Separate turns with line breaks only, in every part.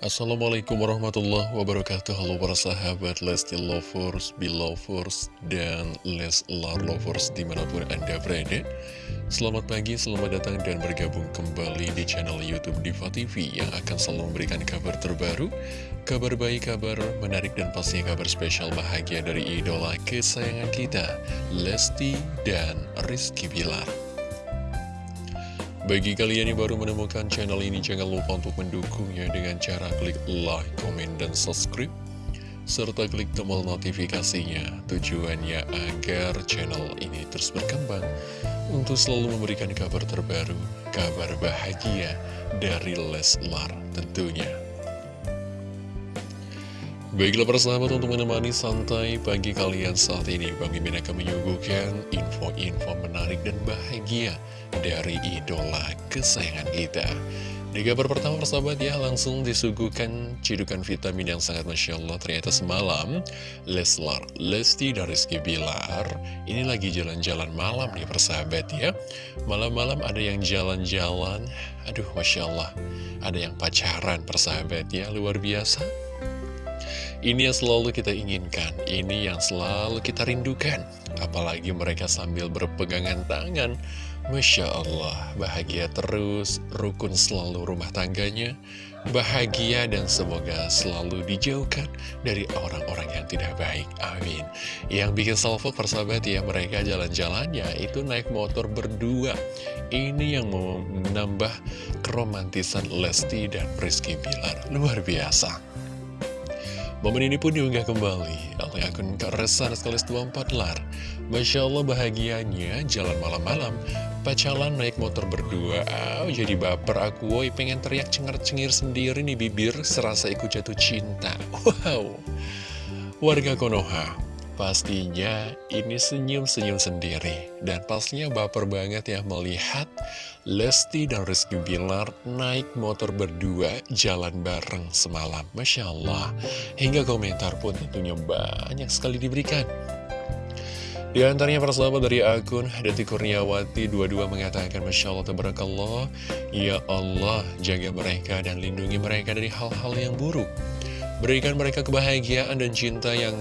Assalamualaikum warahmatullahi wabarakatuh. Halo para sahabat Lesti Lovers, Belovers, dan Leslar Lovers di mana pun anda berada. Selamat pagi, selamat datang dan bergabung kembali di channel Youtube Diva TV Yang akan selalu memberikan kabar terbaru Kabar baik, kabar menarik, dan pastinya kabar spesial bahagia dari idola kesayangan kita Lesti dan Rizky Bilar bagi kalian yang baru menemukan channel ini, jangan lupa untuk mendukungnya dengan cara klik like, comment, dan subscribe. Serta klik tombol notifikasinya, tujuannya agar channel ini terus berkembang untuk selalu memberikan kabar terbaru, kabar bahagia dari Leslar tentunya. Baiklah persahabat untuk menemani santai pagi kalian saat ini Bang Mimin akan menyuguhkan info-info menarik dan bahagia dari idola kesayangan kita. Di kabar pertama persahabat ya langsung disuguhkan cidukan vitamin yang sangat Masya Allah Ternyata semalam Leslar, Lesti dan Rizky Bilar. Ini lagi jalan-jalan malam nih persahabat ya. Malam-malam ada yang jalan-jalan. Aduh Masya Allah. Ada yang pacaran persahabat ya. Luar biasa ini yang selalu kita inginkan, ini yang selalu kita rindukan. Apalagi mereka sambil berpegangan tangan. Masya Allah, bahagia terus, rukun selalu rumah tangganya. Bahagia dan semoga selalu dijauhkan dari orang-orang yang tidak baik. Amin. Yang bikin salvo persahabat ya, mereka jalan-jalannya itu naik motor berdua. Ini yang menambah keromantisan Lesti dan Rizky Bilar. Luar biasa. Momen ini pun diunggah kembali oleh akun Keresan sekaligus 24 lar. Masya Allah bahagianya jalan malam-malam, pacalan naik motor berdua. Oh, jadi baper aku, woi pengen teriak cengar-cengir sendiri nih bibir, serasa ikut jatuh cinta. Wow. Warga Konoha, pastinya ini senyum-senyum sendiri. Dan pastinya baper banget ya melihat Lesti dan Rizky Bilar naik motor berdua jalan bareng semalam. Masya Allah, hingga komentar pun tentunya banyak sekali diberikan. Di antaranya persahabat dari akun Dati Kurniawati 22 mengatakan Masya Allah Tabarakallah Ya Allah jaga mereka dan lindungi mereka dari hal-hal yang buruk Berikan mereka kebahagiaan dan cinta yang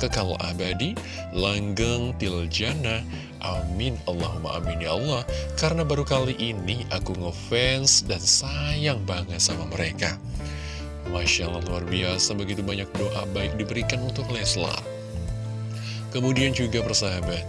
kekal abadi, langgeng tiljana. Amin, Allahumma amin ya Allah. Karena baru kali ini aku ngefans dan sayang banget sama mereka. Masya Allah luar biasa, begitu banyak doa baik diberikan untuk Leslar. Kemudian juga persahabat,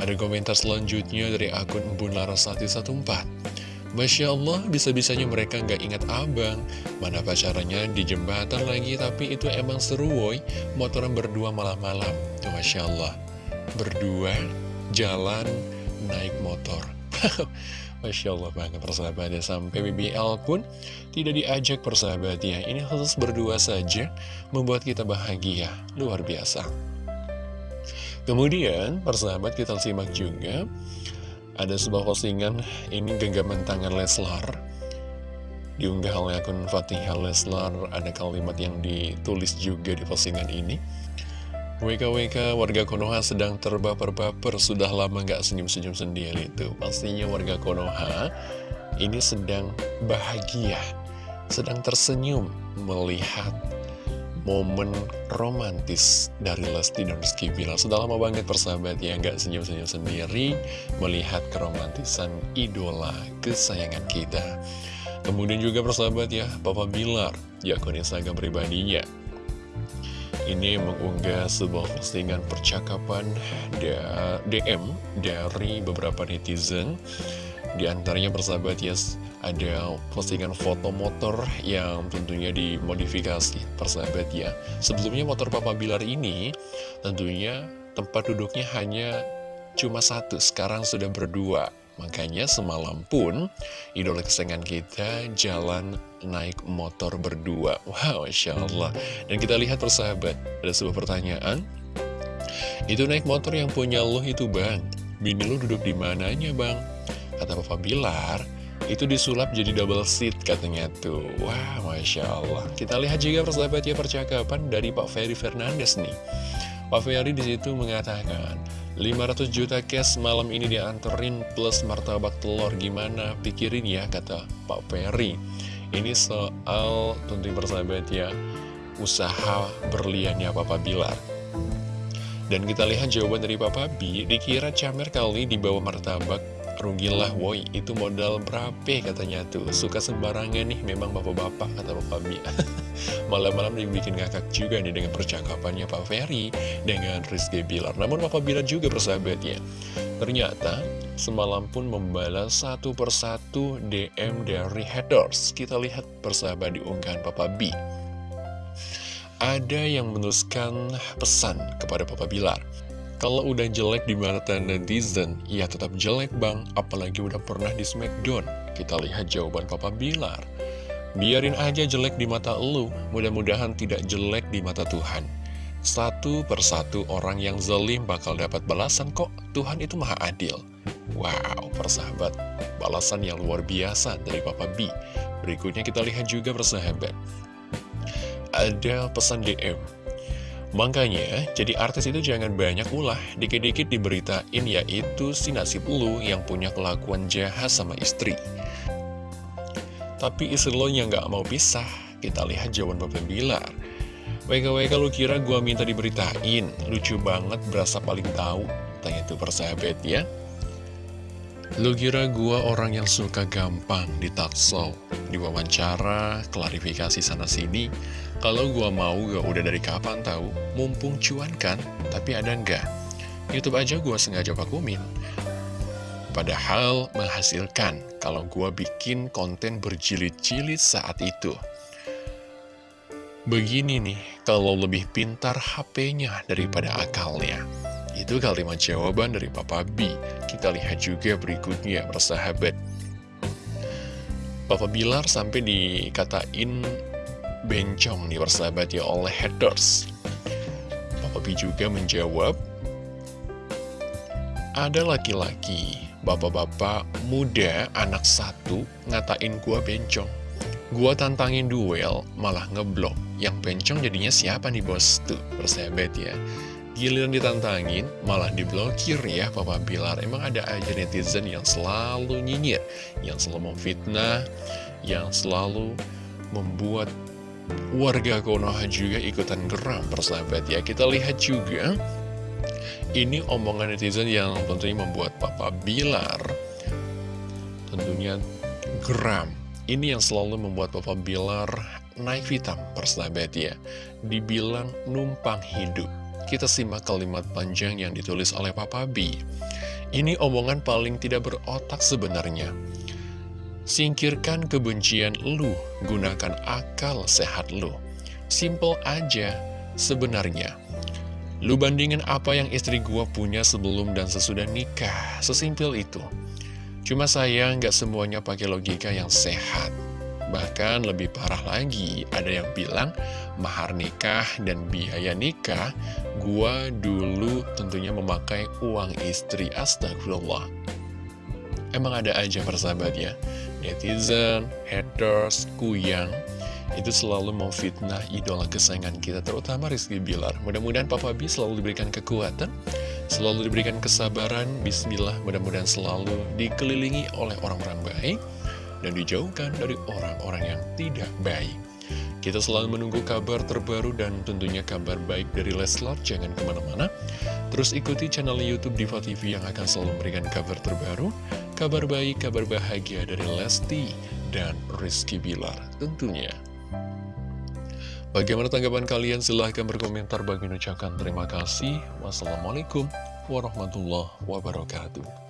ada komentar selanjutnya dari akun Embun Larasati 14. Masya Allah, bisa-bisanya mereka nggak ingat abang. Mana pacarannya di jembatan lagi, tapi itu emang seru woy. Motoran berdua malam-malam. Masya Allah. Berdua, jalan, naik motor. Masya Allah banget persahabatnya Sampai BBL pun tidak diajak persahabatnya Ini khusus berdua saja Membuat kita bahagia. Luar biasa. Kemudian persahabat kita simak juga. Ada sebuah postingan ini genggaman tangan Leslar. Diunggah oleh akun Fatihah Leslar. Ada kalimat yang ditulis juga di postingan ini WKWK warga Konoha sedang terbaper-baper. Sudah lama nggak senyum-senyum sendiri itu. Pastinya warga Konoha ini sedang bahagia sedang tersenyum melihat momen romantis dari Lesti dan Rizky Bilar. Sudah lama banget persahabat ya nggak senyum-senyum sendiri melihat keromantisan idola kesayangan kita. Kemudian juga persahabat ya Papa Bilar di akun Instagram pribadinya ini mengunggah sebuah postingan percakapan DM dari beberapa netizen. Di antaranya persahabat ya ada postingan foto motor yang tentunya dimodifikasi. Persahabat ya. Sebelumnya motor Papa Bilar ini tentunya tempat duduknya hanya cuma satu, sekarang sudah berdua Makanya semalam pun idola kesayangan kita jalan naik motor berdua. Wow, Masya Allah. Dan kita lihat persahabat, ada sebuah pertanyaan. Itu naik motor yang punya lo itu bang? Bini lo duduk di mananya bang? Kata Papa Bilar itu disulap jadi double seat katanya tuh. Wah Masya Allah. Kita lihat juga persahabat ya percakapan dari Pak Ferry Fernandes nih. Pak Ferry di situ mengatakan 500 juta cash malam ini dianterin plus martabak telur. Gimana? Pikirin ya kata Pak Ferry. Ini soal tentunya persahabat ya. Usaha berliannya Papa Bilar. Dan kita lihat jawaban dari Papa B. Dikira Camer kali di bawah martabak Rugilah woi itu modal berapa katanya tuh Suka sembarangan nih memang bapak-bapak kata Papa B Malam-malam dibikin ngakak juga nih dengan percakapannya Pak Ferry Dengan Rizky Bilar Namun Papa Bilar juga persahabat ya Ternyata semalam pun membalas satu persatu DM dari haters. Kita lihat persahabat di unggahan Papa B. Ada yang menuliskan pesan kepada Papa Bilar. Kalau udah jelek di mata netizen, ya tetap jelek bang, apalagi udah pernah di Smackdown. Kita lihat jawaban Papa Bilar. Biarin aja jelek di mata lu, mudah-mudahan tidak jelek di mata Tuhan. Satu persatu orang yang zalim bakal dapat balasan kok, Tuhan itu maha adil. Wow, persahabat, balasan yang luar biasa dari Papa B. Berikutnya kita lihat juga persahabat. Ada pesan DM. Makanya, jadi artis itu jangan banyak ulah, dikit-dikit diberitain yaitu si nasib lu yang punya kelakuan jahat sama istri. Tapi istri lo yang gak mau pisah, kita lihat jawaban Papa Bilar. WKWK lu kira gua minta diberitain? Lucu banget berasa paling tahu. Tanya itu persahabat ya Lu kira gua orang yang suka gampang ditakso Diwawancara, klarifikasi sana-sini Kalau gua mau gak udah dari kapan tahu Mumpung cuan kan, tapi ada enggak Youtube aja gua sengaja vakumin Padahal menghasilkan kalau gua bikin konten berjilid-jilid saat itu Begini nih, kalau lebih pintar HP-nya daripada akalnya. Itu kalimat jawaban dari Papa B. Kita lihat juga berikutnya, persahabat. Papa Bilar sampai dikatain bencong nih persahabat ya oleh haters. Papa B juga menjawab, ada laki-laki, bapak-bapak muda, anak satu, ngatain gua bencong. Gua tantangin duel, malah ngeblok. Yang pencong jadinya siapa nih bos? Tuh, persahabat ya. Giliran ditantangin, malah diblokir ya Papa Bilar. Emang ada aja netizen yang selalu nyinyir, yang selalu memfitnah, yang selalu membuat warga Konoha juga ikutan geram persahabat ya. Kita lihat juga, ini omongan netizen yang tentunya membuat Papa Bilar tentunya geram ini yang selalu membuat Papa Bilar naik hitam persahabat ya. Dibilang numpang hidup. Kita simak kalimat panjang yang ditulis oleh Papa B. Ini omongan paling tidak berotak sebenarnya. Singkirkan kebencian lu, gunakan akal sehat lu. Simple aja sebenarnya. Lu bandingin apa yang istri gua punya sebelum dan sesudah nikah. Sesimpel itu. Cuma saya nggak semuanya pakai logika yang sehat. Bahkan lebih parah lagi, ada yang bilang mahar nikah dan biaya nikah, gua dulu tentunya memakai uang istri, astagfirullah. Emang ada aja persahabat ya, netizen, haters, kuyang, itu selalu mau fitnah idola kesayangan kita, terutama Rizky Bilar. Mudah-mudahan Papa B selalu diberikan kekuatan, Selalu diberikan kesabaran, bismillah mudah-mudahan selalu dikelilingi oleh orang-orang baik dan dijauhkan dari orang-orang yang tidak baik. Kita selalu menunggu kabar terbaru dan tentunya kabar baik dari Leslar, jangan ke mana-mana. Terus ikuti channel Youtube Diva TV yang akan selalu memberikan kabar terbaru, kabar baik, kabar bahagia dari Lesti dan Rizky Bilar tentunya. Bagaimana tanggapan kalian? Silahkan berkomentar. Bagi ucapkan terima kasih. Wassalamualaikum warahmatullahi wabarakatuh.